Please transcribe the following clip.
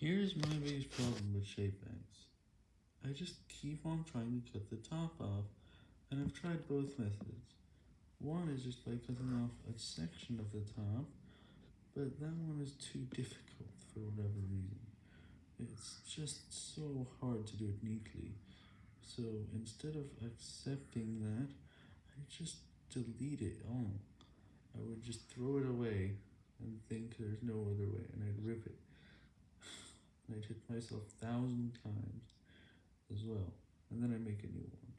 Here's my biggest problem with shape banks. I just keep on trying to cut the top off, and I've tried both methods. One is just by cutting off a section of the top, but that one is too difficult for whatever reason. It's just so hard to do it neatly, so instead of accepting that, I just delete it all. I would just throw it away and think there's no other way, and I'd rip it. I'd hit myself a thousand times as well, and then I make a new one.